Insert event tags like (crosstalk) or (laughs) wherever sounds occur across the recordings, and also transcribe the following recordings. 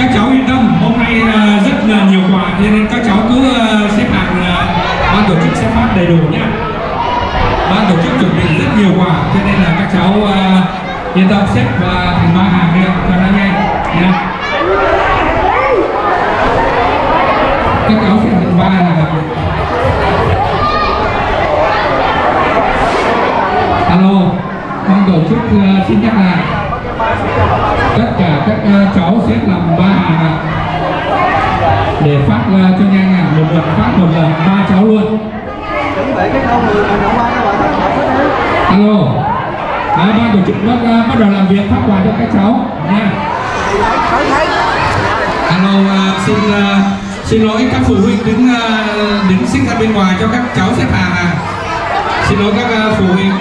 các cháu yên tâm, hôm nay ờ, rất là nhiều quà cho nên các cháu cứ ờ, xếp hàng ờ, ban tổ chức sẽ phát đầy đủ nhé ban tổ chức chuẩn bị rất nhiều quà cho nên là các cháu yên tâm, xếp và thành ba hàng đi cho nó nhanh nhé các cháu xếp thành ba hàng. Alo, ban tổ chức xin nhắc lại tất cả các uh, cháu xếp làm ba hàng để phát uh, cho nhanh ạ một lần phát một lần. Ba cháu luôn. Cái người mình các bạn alo. À, ban tổ chức bắt, uh, bắt đầu làm việc phát quà cho các cháu. Nha. Alo uh, xin uh, xin lỗi các phụ huynh đứng uh, đứng xích ra bên ngoài cho các cháu xếp hàng à xin lỗi các uh, phụ huynh.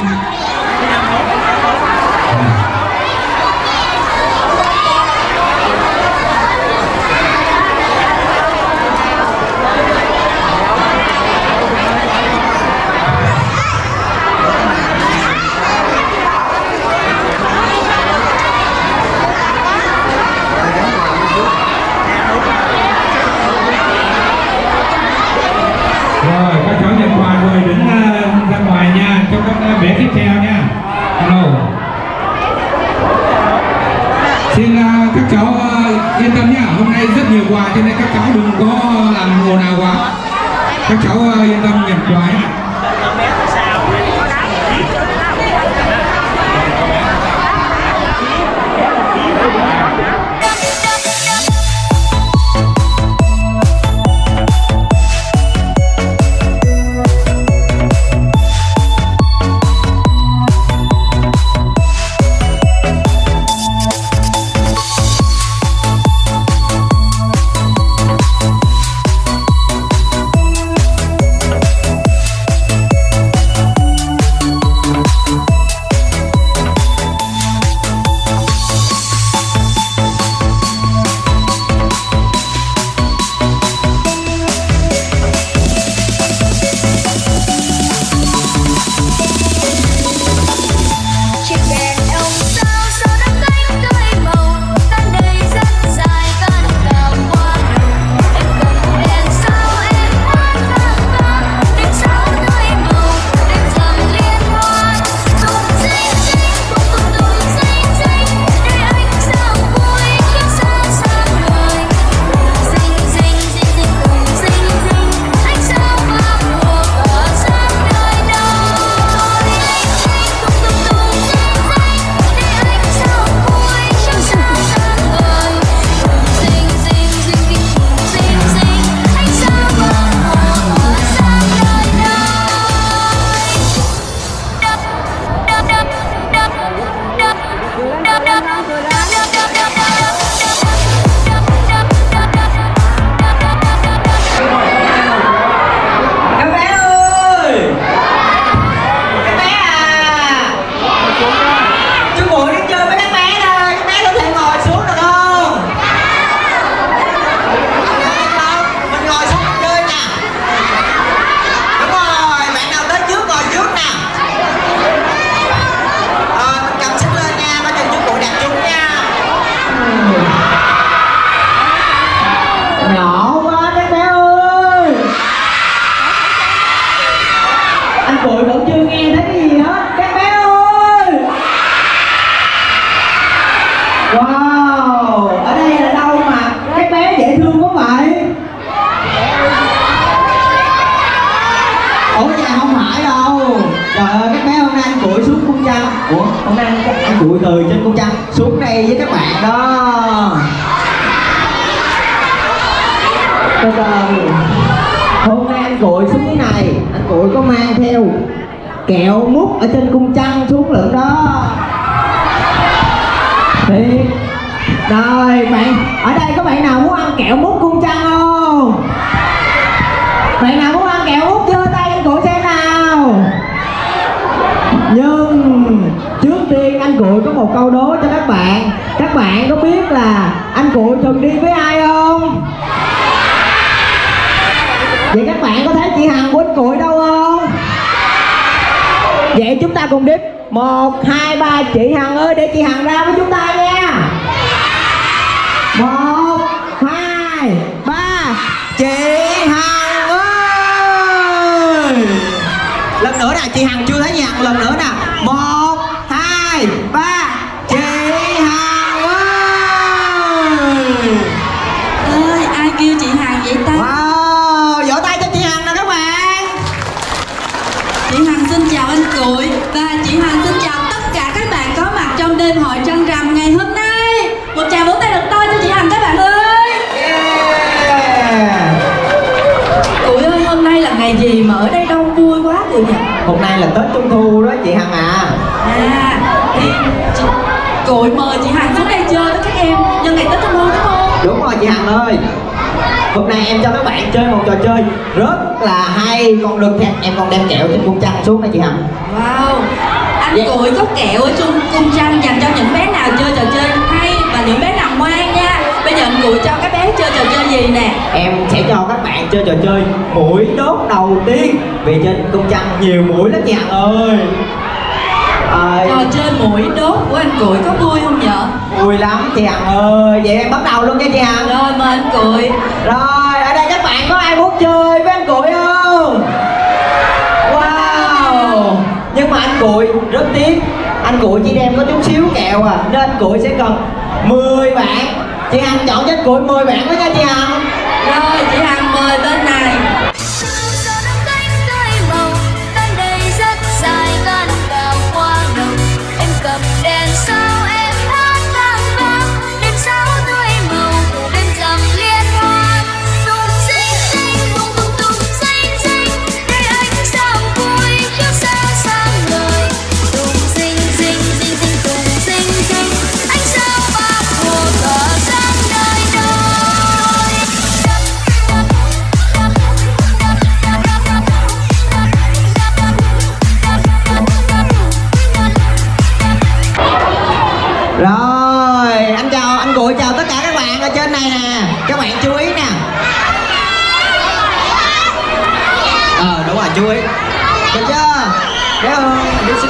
Kẹo mút ở trên cung trăng xuống lượm đó. Thiệt. Rồi, bạn, ở đây có bạn nào muốn ăn kẹo mút cung trăng không? Bạn nào muốn ăn kẹo mút giơ tay anh cụ xem nào. Nhưng trước tiên anh cội có một câu đố cho các bạn. Các bạn có biết là anh cụ thường đi với ai không? Vậy các bạn có thấy chị hằng của anh cụ đâu vậy chúng ta cùng đếm. Một, hai, ba. Chị hằng ơi, để chị hằng ra với chúng ta nha. Một, hai, ba. Chị hằng ơi. Lần nữa nè, chị hằng chưa thấy chị lần nữa nè. Một nay là tết trung thu đó chị hằng à. À thì chị Cụi mời chị Hằng xuống đây chơi với các em. Nhân ngày Tết Trung Thu đúng không? Đúng rồi chị hằng ơi. Hôm nay em cho các bạn chơi một trò chơi rất là hay. Còn được thêm em còn đem kẹo trên cung trăng xuống đây chị hằng. Wow Anh Dạ. Cụi có kẹo ở chung cung trăng dành cho những bé Cụi cho các bé chơi trò chơi gì nè? Em sẽ cho các bạn chơi trò chơi mũi đốt đầu tiên. Vì trên cung trăng nhiều mũi lắm chị hằng ơi à, Trò chơi mũi đốt của anh Cụi có vui không nhở? vui lắm chị hằng ơi vậy em bắt đầu luôn nha chị hằng Rồi mời anh Cụi. Rồi, ở đây các bạn có ai muốn chơi với anh Cụi không? Wow. Nhưng mà anh Cụi rất tiếc. Anh Cụi chỉ đem có chút xíu kẹo à. Nên anh Cụi sẽ cần 10 bạn Chị Hằng chọn cho cuối 10 bạn đó nha chị Hằng. Rồi chị Hằng.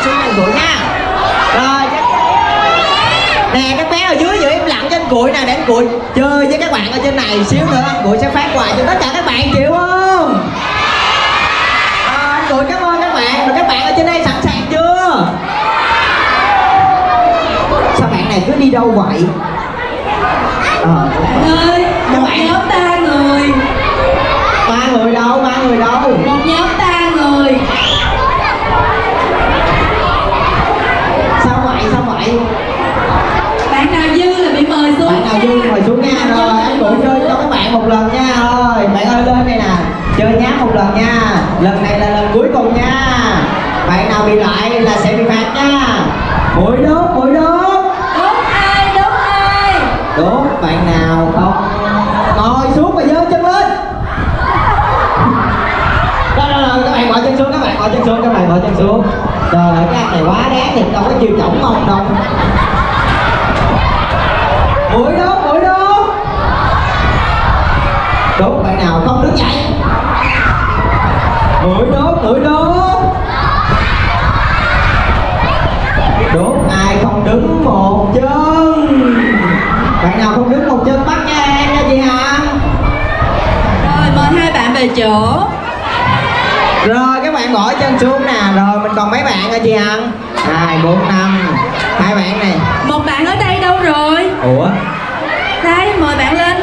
Xuống anh Cụi nha Rồi. Nè, các bé ở dưới giữ im lặng cho anh Cụi nè Để anh Cụi chơi với các bạn ở trên này Xíu nữa anh Cụi sẽ phát quà cho tất cả các bạn, chịu không? Ờ, anh Cụi cảm ơn các bạn Rồi các bạn ở trên đây sẵn sàng chưa? Sao bạn này cứ đi đâu vậy? Ờ, Bạn ơi, Các một bạn. nhóm ba người ba người đâu, ba người đâu Một nhóm ba người Sao vậy, sao vậy? Bạn nào dư là bị mời xuống Bạn nào nha. vui ngồi xuống nha Bạn nào Rồi, dư anh bị cũng mời chơi xuống. cho các bạn một lần nha Rồi, bạn ơi lên đây nè Chơi nháp một lần nha Lần này là lần cuối cùng nha Bạn nào bị lại là sẽ bị phạt nha Mũi đốt, mũi đốt Đốt ai, đốt ai Đốt bạn nào không Ngồi xuống và giơ chân lên Rồi, rồi, rồi, các bạn bỏ chân xuống, các bạn bỏ chân xuống, Trời ơi, cái anh này quá đáng thì đâu có chịu chổng mông đâu. Mũi đốt, mũi đốt Đốt bạn nào không đứng dậy. Mũi đốt, mũi đốt Đốt ai không đứng một chân. Bạn nào không đứng một chân bắt nha em nha chị Hằng Rồi mời hai bạn về chỗ. Rồi các bạn bỏ chân xuống nè. Rồi mình còn mấy bạn hả chị Hằng? Hai bốn năm. Hai bạn này. Một bạn ở đây đâu rồi? Ủa? Đây, mời bạn lên.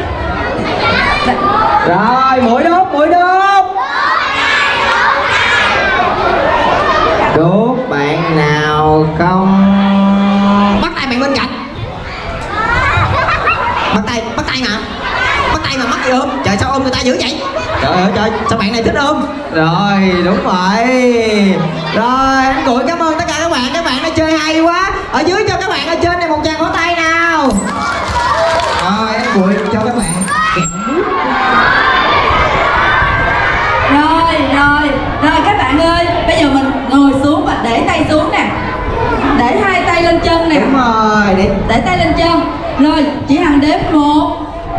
Rồi mũi đốt mũi đốt. Đốt bạn nào không? Bắt tay bạn bên cạnh. Bắt tay, bắt tay mà Bắt tay mà mắc gì ôm Trời sao ôm người ta dữ vậy? Trời ơi trời sao bạn này thích ôm? Rồi đúng rồi Rồi anh Cụi cảm ơn tất cả các bạn. Các bạn đã chơi hay quá. Ở dưới cho các bạn ở trên này một tràng vỗ tay nào. Rồi anh Cụi cho các bạn. Rồi, rồi, rồi các bạn ơi Bây giờ mình ngồi xuống và để tay xuống nè. Để hai tay tay lên chân nè. Đúng rồi để để tay lên chân. Rồi chị hằng đếm một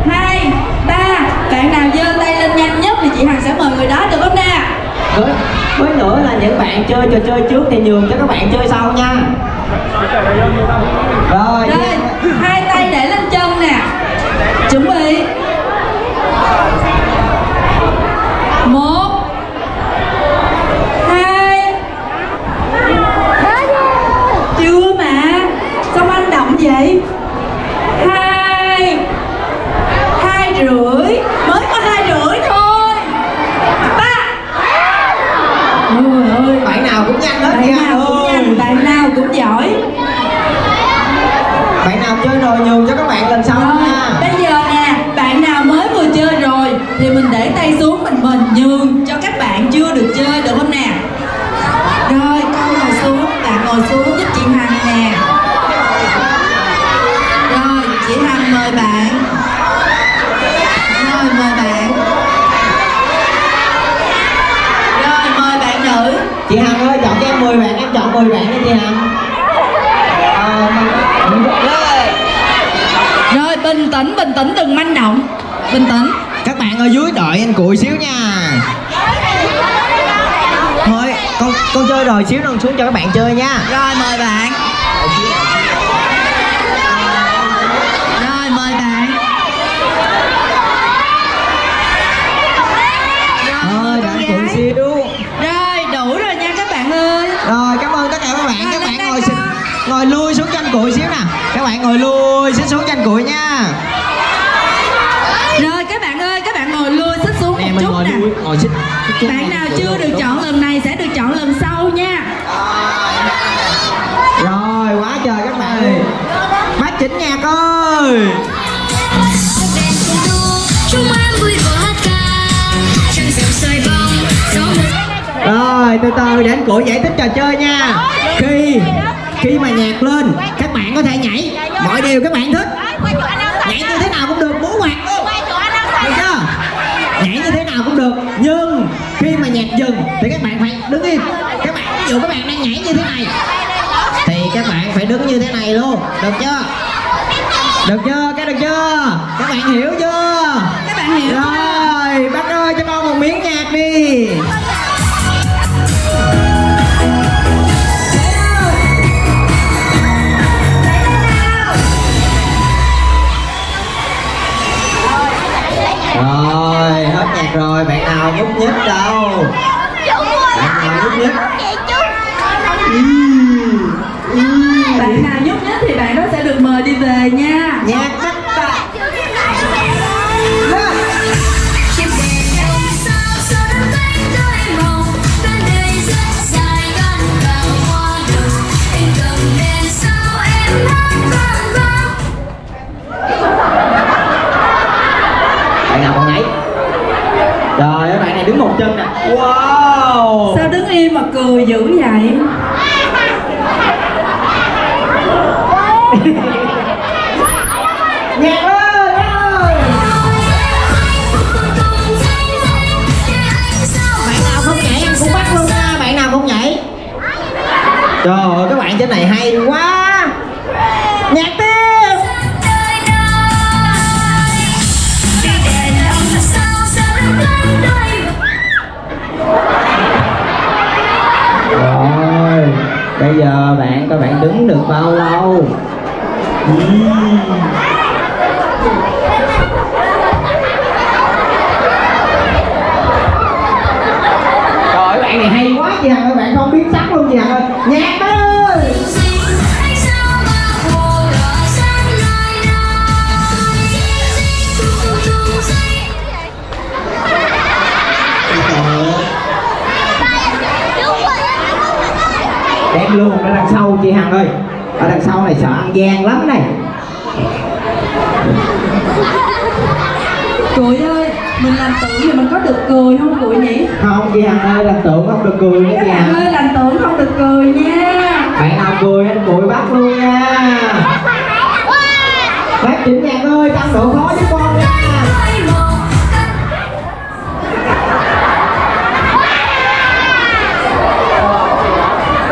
hai ba bạn nào giơ tay lên nhanh nhất thì chị hằng sẽ mời người đó được không nè với với nữa là những bạn chơi trò chơi trước thì nhường cho các bạn chơi sau nha rồi rồi hai tay để lên chân nè chuẩn bị một hai chưa mà sao anh động vậy hai hai rưỡi mới có hai rưỡi thôi ba Ôi ơi bạn nào cũng nhanh hết bạn nha nào cũng ơi. nhanh bạn nào cũng giỏi bạn nào chơi rồi nhường cho các bạn lần sau rồi nha bây giờ nè bạn nào mới vừa chơi rồi thì mình để tay xuống mình mình nhường cho các bạn chưa được chơi được không nè rồi con ngồi xuống bạn ngồi xuống giúp chị hằng nè rồi chị hằng mời bạn rồi mời bạn rồi mời bạn nữ chị hằng ơi chọn cho em 10 bạn em chọn 10 bạn đi chị hằng Ờ, rồi. rồi bình tĩnh bình tĩnh đừng manh động. Bình tĩnh. Các bạn ở dưới đợi anh cụi xíu nha. Thôi con con chơi rồi xíu nữa xuống cho các bạn chơi nha. Rồi mời bạn Rồi mời bạn Rồi thôi mời đợi con anh cụi gái xíu Rồi đủ rồi nha các bạn ơi rồi cảm ơn tất cả các bạn Rồi, các lên bạn đây ngồi con. xin ngồi lui xuống cho anh cụi xíu nè các bạn ngồi lui xíu xuống cho anh cụi nha Rồi các bạn ơi các bạn ngồi lui xích xuống nè một mình chút ngồi nè lui ngồi bạn nào chưa được chọn lần này sẽ được chọn lần sau nha. Rồi, quá trời các bạn ơi. Bác chỉnh nhạc ơi. Rồi, từ từ để anh cụ giải thích trò chơi nha. Khi khi mà nhạc lên, các bạn có thể nhảy. Mọi điều các bạn thích. Nhảy như thế nào cũng được múa hoạt luôn được chưa nhảy như thế nào cũng được nhưng khi mà nhạc dừng thì các bạn phải đứng im. Các bạn ví dụ các bạn đang nhảy như thế này thì các bạn phải đứng như thế này luôn. Được chưa? Được chưa? Cái được chưa? Các bạn hiểu chưa? Các bạn hiểu rồi bác ơi cho con một miếng nhạc đi. Rồi hết nhạc rồi bạn nào nhúc nhích đâu nào Ừm, ừm. Bạn nào nhúc nhích thì bạn đó sẽ được mời đi về nha. Nhạc sợ ăn gian lắm này. Cười ơi Mình làm tượng thì mình có được cười không cười nhỉ? Không chị Hằng ơi, làm tượng không được cười nha chị Hằng ơi làm tượng không được cười nha. Bạn nào cười anh cười bắt luôn nha. Bác chỉnh nhạc ơi, tăng độ khó với con nha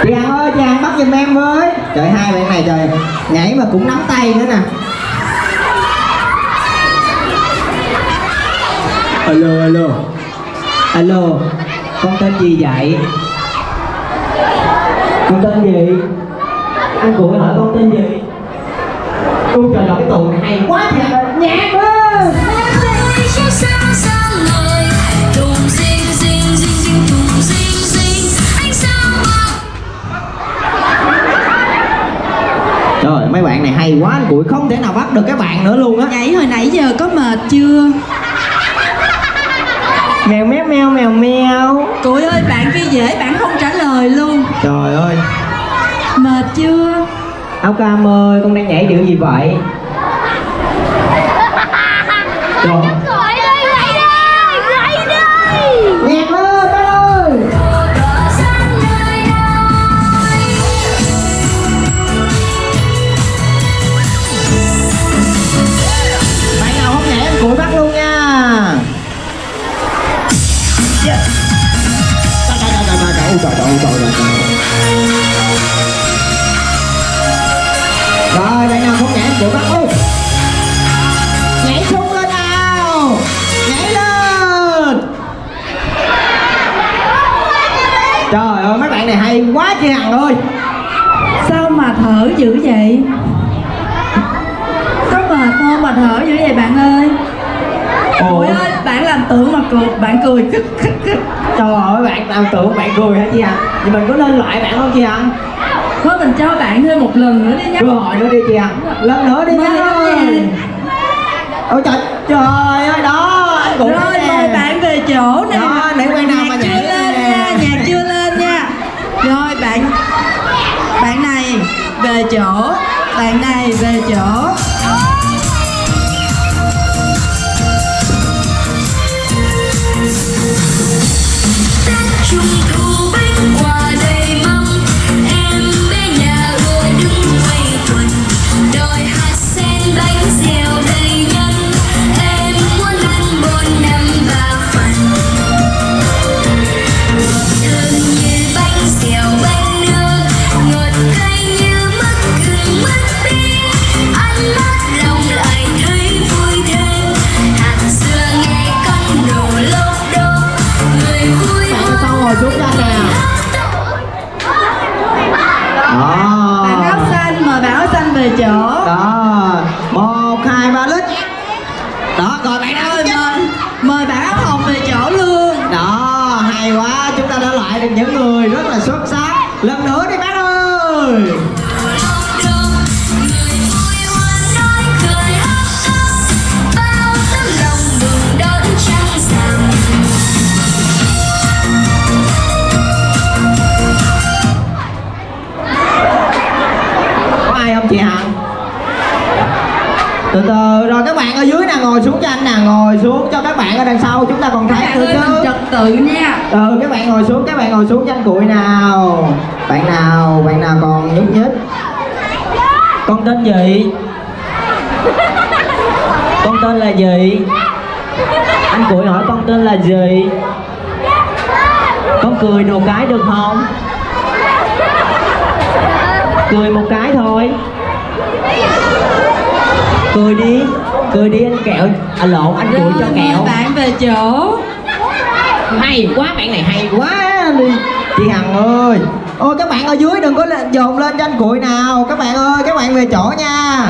Chị Hằng ơi, chị Hằng bắt giùm em với Trời, hai bạn này trời, nhảy mà cũng nắm tay nữa nè. Alo alo. Alo, con tên gì vậy? Con tên gì? Anh cụ hỏi con tên gì? Ôi trời ơi cái tù này hay quá thiệt nhạc ơi. Này hay quá anh Cụi không thể nào bắt được các bạn nữa luôn á. Nhảy hồi nãy giờ có mệt chưa? Mèo méo meo mèo meo. Cụi ơi bạn kia dễ bạn không trả lời luôn. Trời ơi. Mệt chưa? Áo cam ơi con đang nhảy điệu gì vậy? Trời cười bạn cười. Khích khích khích Trời ơi bạn làm tưởng bạn cười hả chị Hằng Thì mình có lên loại bạn không chị Hằng Thôi mình cho bạn thêm một lần nữa đi nhé Cơ hội nữa đi chị Hằng Lần nữa đi nha. Ôi trời trời ơi đó anh cũng Rồi mời bạn về chỗ nè Đó, để quen nào mà nhảy chưa lên nha Nhạc chưa lên nha. Rồi bạn Bạn này về chỗ Bạn này về chỗ ngồi xuống cho anh nè ngồi xuống cho các bạn ở đằng sau chúng ta còn thấy nữa chứ. trật tự nha. Ừ các bạn ngồi xuống các bạn ngồi xuống cho anh cụi nào. Bạn nào bạn nào còn nhúc nhích? Con tên gì? Con tên là gì? Anh cụi hỏi con tên là gì? Con cười một cái được không? Cười một cái thôi. Cười đi cười đi anh kẹo. À lộn anh Rồi cho kẹo. bạn về chỗ. Hay quá bạn này hay quá. Đi. Chị hằng ơi. Ôi các bạn ở dưới đừng có lên dồn lên cho anh cụi nào. Các bạn ơi các bạn về chỗ nha.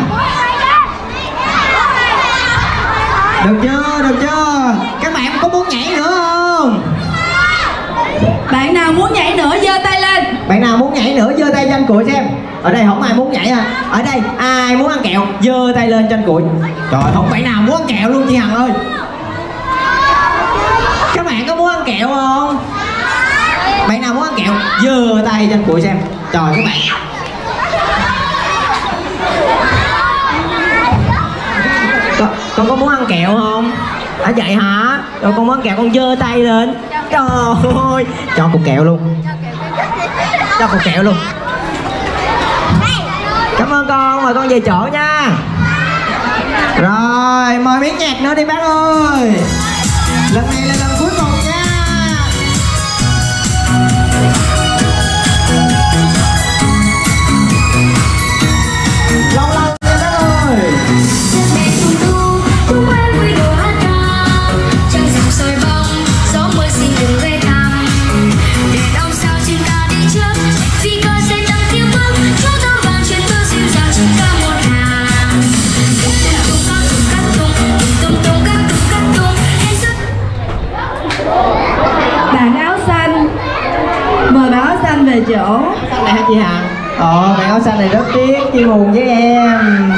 Được chưa được chưa? Các bạn có muốn nhảy nữa không bạn nào muốn nhảy nữa giơ tay lên. Bạn nào muốn nhảy nữa giơ tay cho anh cụi xem. Ở đây không ai muốn nhảy à. Ở đây ai muốn ăn kẹo giơ tay lên cho anh cụi. Trời không bạn nào muốn ăn kẹo luôn chị hằng ơi. Các bạn có muốn ăn kẹo không? Bạn nào muốn ăn kẹo giơ tay cho anh cụi xem. Trời các bạn. Con, con có muốn ăn kẹo không? À vậy hả? Rồi con muốn ăn kẹo con giơ tay lên trời ơi. Cho cục kẹo luôn. Cho cục kẹo luôn. Cảm ơn con mời con về chỗ nha. Rồi, mời miếng nhạc nữa đi bác ơi. Này hả? Ờ bạn áo xanh này rất tiếc chia buồn với em.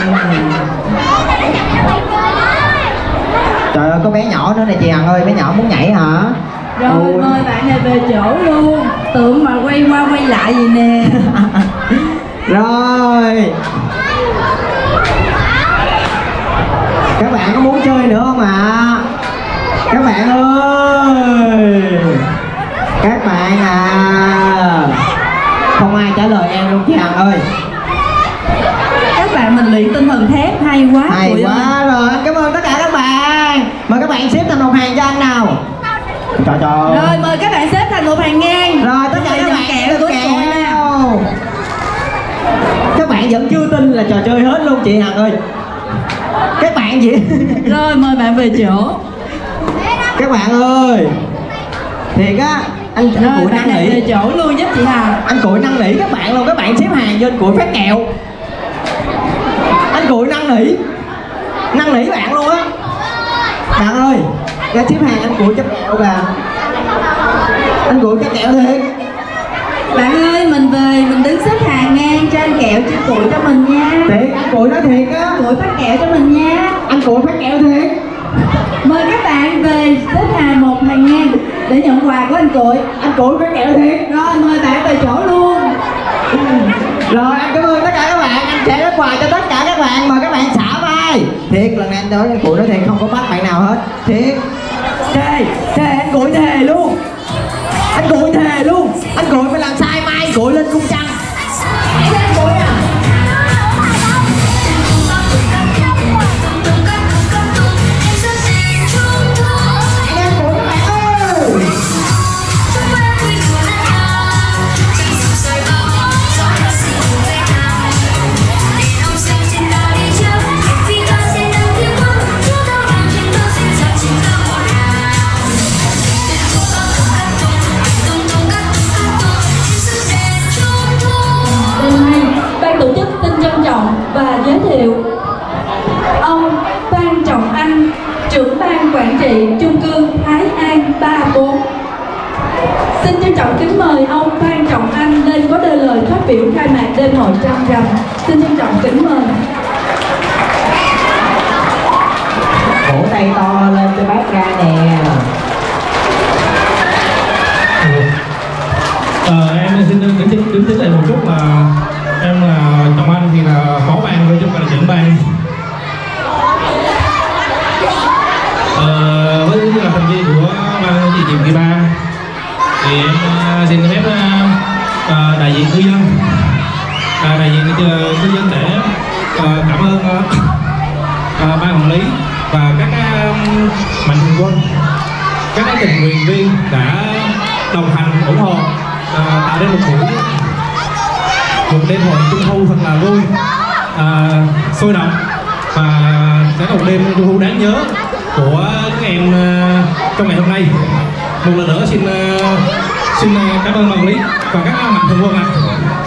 Trời ơi có bé nhỏ nữa này chị Hằng ơi bé nhỏ muốn nhảy hả? Rồi Ôi. mời bạn này về chỗ luôn. Tưởng mà quay qua quay lại gì nè. (laughs) Rồi. Các bạn có muốn chơi nữa không ạ? Các bạn ơi. Các bạn à Không ai trả lời em luôn chị Hằng ơi. Các bạn mình luyện tinh thần thép hay quá Hay quá rồi. Anh cảm ơn tất cả các bạn. Mời các bạn xếp thành một hàng cho anh nào. Trời trời. Rồi mời các bạn xếp thành một hàng ngang. Rồi tất cả các bạn kẹo của kẹo Các bạn vẫn chưa tin là trò chơi hết luôn chị Hằng ơi. Các bạn gì? Rồi mời bạn về chỗ. Các bạn ơi. Thiệt á Anh, anh Rồi Cụi bạn năn này về nỉ chỗ luôn giúp chị Hằng Anh Cụi năn nỉ các bạn luôn Các bạn xếp hàng anh Cụi phát kẹo. Anh Cụi năn nỉ Năn nỉ bạn luôn á. Bạn ơi Ra xếp hàng anh Cụi chấp kẹo kìa. Anh Cụi chấp kẹo thiệt. Bạn ơi mình về mình đứng xếp hàng ngang cho anh kẹo chia củi cho mình nha. Thiệt anh Cụi nói thiệt á. Củi phát kẹo cho mình nha. Anh Cụi phát kẹo thiệt Mời các bạn về xếp hàng một hàng ngang để nhận quà của anh Cụi Anh Cụi phát kẹo thiệt. Rồi mời bạn về chỗ luôn. Rồi anh cảm ơn tất cả các bạn. Anh sẽ phát quà cho tất cả các bạn. Mời các bạn xả vai. Thiệt lần này anh nói anh Cụi nói thiệt không có bắt bạn nào hết. Thiệt. Thề Thề anh Cụi thề luôn. Anh Cụi thề luôn. Anh Cụi phải làm sai mai. Cụi lên cung trăng. Anh Cụi à thiệu ông Phan Trọng Anh, trưởng ban quản trị chung cư Thái An 34. Xin trân trọng kính mời ông Phan Trọng Anh lên có đôi lời phát biểu khai mạc đêm hội trăng rằm. Xin trân trọng kính mời. Tình nguyện viên đã đồng hành ủng hộ à, tạo nên một buổi một đêm hội trung thu thật là vui à, sôi động và sẽ là một đêm trung thu đáng nhớ của các em à, trong ngày hôm nay một lần nữa xin à, xin à, cảm ơn ban lý và các mạnh thường quân ạ à.